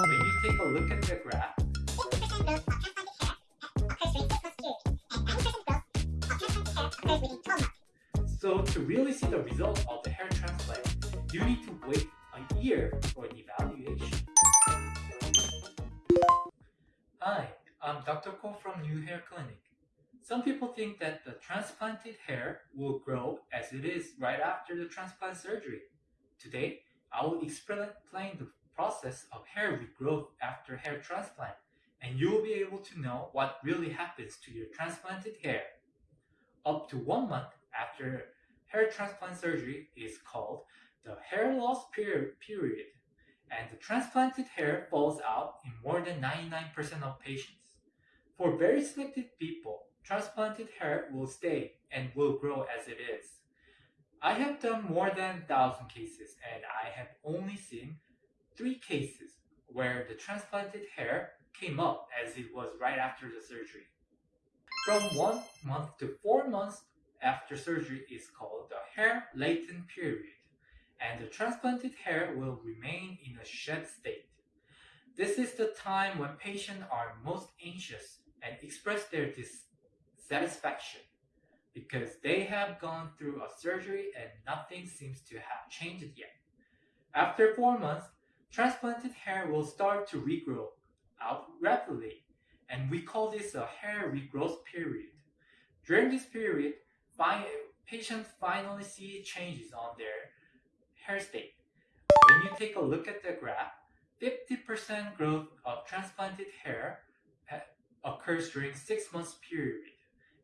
When you take a look at the graph, 50% growth of transplanted hair occurs during six months and 90% growth of transplanted hair occurs within 12 months. so to really see the result of the hair transplant, you need to wait a year for an evaluation. Hi, I'm Dr. Ko from New Hair Clinic. Some people think that the transplanted hair will grow as it is right after the transplant surgery. Today, I will explain the process of hair regrowth after hair transplant, and you will be able to know what really happens to your transplanted hair. Up to one month after hair transplant surgery is called the hair loss period, period and the transplanted hair falls out in more than 99% of patients. For very selected people, transplanted hair will stay and will grow as it is. I have done more than 1000 cases and I have only seen 3 cases where the transplanted hair came up as it was right after the surgery. From 1 month to 4 months after surgery is called the hair latent period and the transplanted hair will remain in a shed state. This is the time when patients are most anxious and express their dissatisfaction because they have gone through a surgery and nothing seems to have changed yet. After four months, transplanted hair will start to regrow out rapidly, and we call this a hair regrowth period. During this period, patients finally see changes on their hair state. When you take a look at the graph, 50% growth of transplanted hair occurs during 6 months period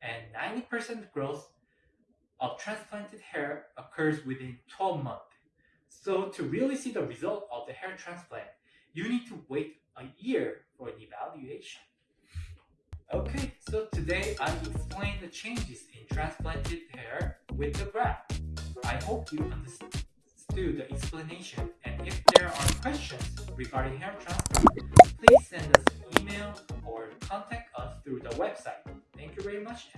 and 90% growth of transplanted hair occurs within 12 months. So to really see the result of the hair transplant, you need to wait a year for an evaluation. Okay, so today I explained the changes in transplanted hair with the graph. I hope you understood the explanation and if there are questions regarding hair transplant, please send us an email or contact us through the website. Thank you very much